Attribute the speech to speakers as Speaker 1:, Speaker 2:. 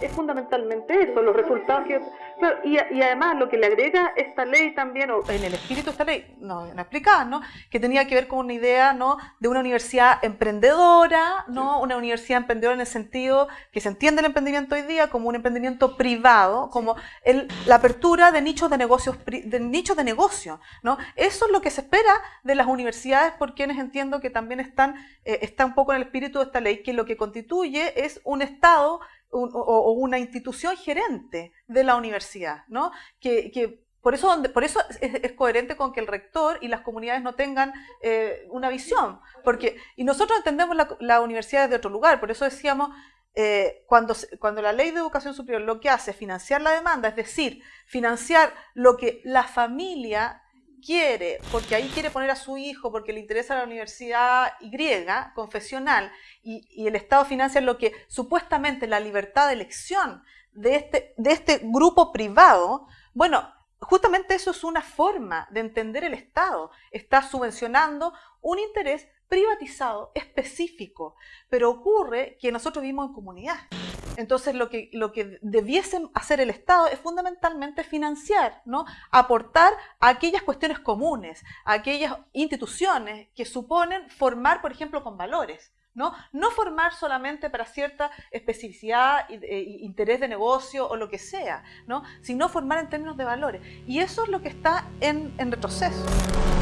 Speaker 1: es fundamentalmente eso, los resultados que... y, y, además lo que le agrega esta ley también, o en el espíritu de esta ley, no, no explicaba, ¿no? Que tenía que ver con una idea, ¿no? De una universidad emprendedora, ¿no? Una universidad emprendedora en el sentido que se entiende el emprendimiento hoy día como un emprendimiento privado, como el, la apertura de nichos de negocios, de nichos de negocio, ¿no? Eso es lo que se espera de las universidades, por quienes entiendo que también están, eh, está un poco en el espíritu de esta ley, que lo que constituye es un Estado o, una institución gerente de la universidad, ¿no? Que, por eso, por eso es, coherente con que el rector y las comunidades no tengan eh, una visión. Porque, y nosotros entendemos la, la universidad de otro lugar, por eso decíamos, eh, cuando, cuando la ley de educación superior lo que hace es financiar la demanda, es decir, financiar lo que la familia quiere, porque ahí quiere poner a su hijo, porque le interesa la universidad Y, confesional, y, el Estado financia lo que supuestamente la libertad de elección de este, de este grupo privado, bueno, justamente eso es una forma de entender el Estado. Está subvencionando un interés privatizado, específico, pero ocurre que nosotros vivimos en comunidad. Entonces lo que, lo que debiesen hacer el Estado es fundamentalmente financiar, ¿no? aportar a aquellas cuestiones comunes, a aquellas instituciones que suponen formar, por ejemplo, con valores. ¿no? No formar solamente para cierta especificidad, e, interés de negocio o lo que sea, ¿no? sino formar en términos de valores. Y eso es lo que está en retroceso.